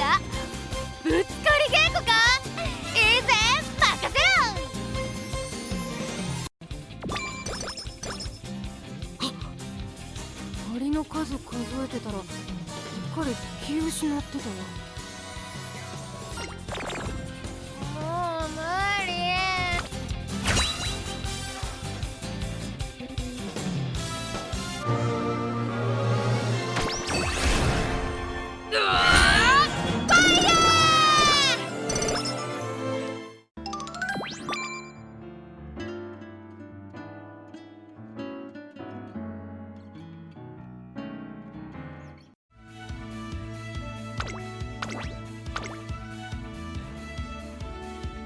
だ。ぶつかり稽古か？いいぜ任せろ。鳥の数数えてたらすっかり気失ってたわ。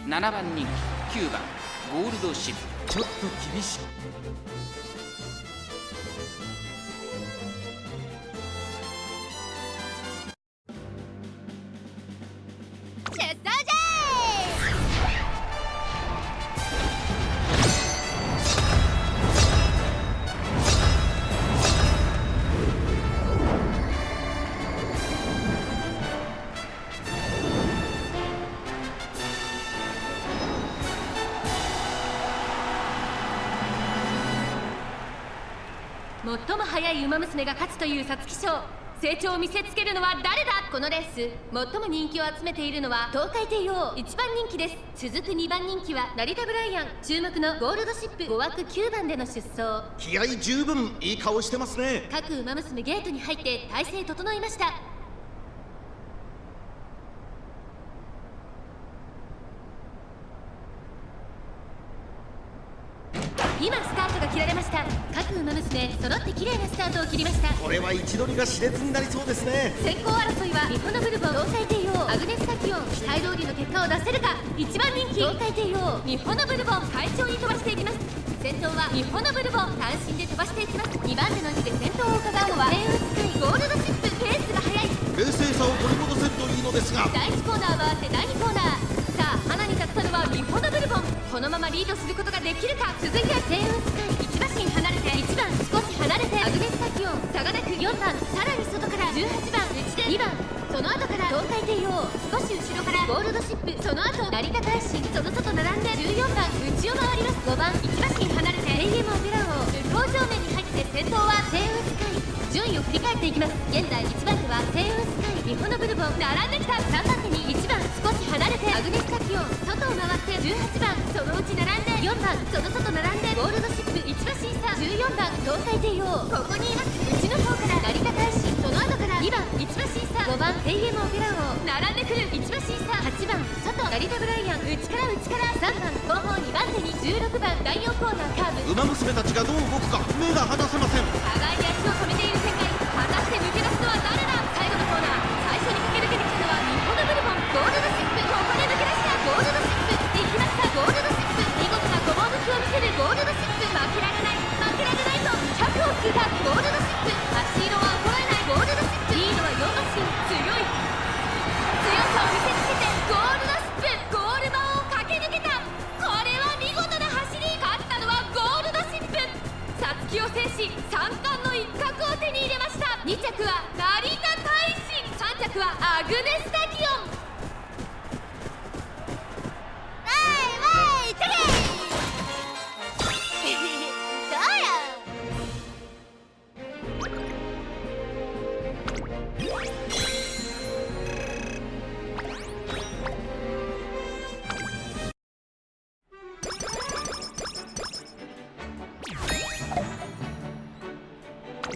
7番人気9番ゴールドシップ。ちょっと厳しい。最も速い馬娘が勝つという皐月賞。成長を見せつけるのは誰だ？このレース。最も人気を集めているのは東海帝王。1番人気です。続く2番人気は成田ブライアン。注目のゴールドシップ5枠9番での出走。気合十分いい顔してますね。各馬娘ゲートに入って体勢整いました今スタートが切られました。各馬娘揃って綺麗なスタートを切りました。これは位置取りが熾烈になりそうですね。先行争いは日本のブルボン東海帝王アグネスタキオン期待通りの結果を出せるか。1番人気。東海帝王日本のブルボン快調に飛ばしていきます。先頭は日本のブルボン単身で飛ばしていきます。2番手の位置で先頭を伺うのは。天雲スカイゴールドシップペースが速い冷静さを取り戻せるといいのですが。第1コーナーリードすることができるか？続いて天雲スカイ。1馬身離れて1番少し離れてアグネスタキオン差がなく4番さらに外から18番内で2番その後から東海帝王少し後ろからゴールドシップ。その後成田大臣その外並んで14番内を回ります。5番1馬身離れて AM オペラ王。向こう正面に入って先頭は天雲スカイ。順位を振り返っていきます。現在1番手は天雲スカイ。日本のブルボン。並んできた。3番手に1番少し離れてアグネスタキオン外を回って18番。そのうち並んで4番その外並んでゴールドシップ1馬審査。14番東海帝王。ここにいます内の方から成田大使その後から2番1馬審査。5番 AM オペラ王。並んでくる1馬審査。8番外成田ブライアン内から内から。3番後方2番手に16番第4コーナー。カーブ馬娘たちがどう動くか目が離せません。互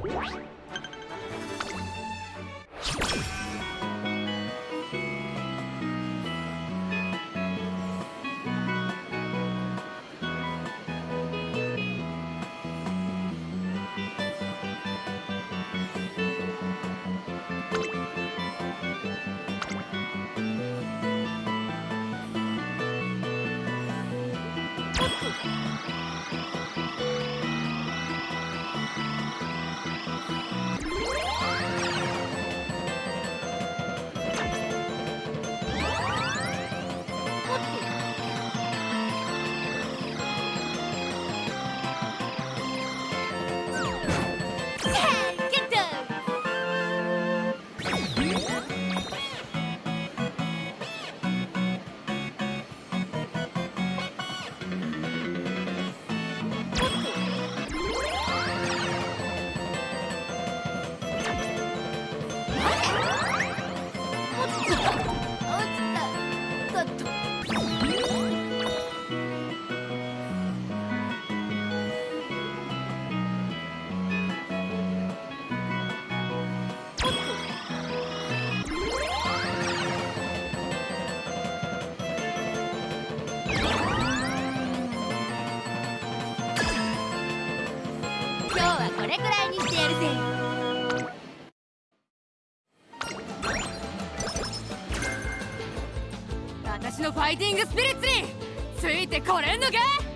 What? これくらいにしてやるぜ。私のファイティングスピリッツについてこれんのか？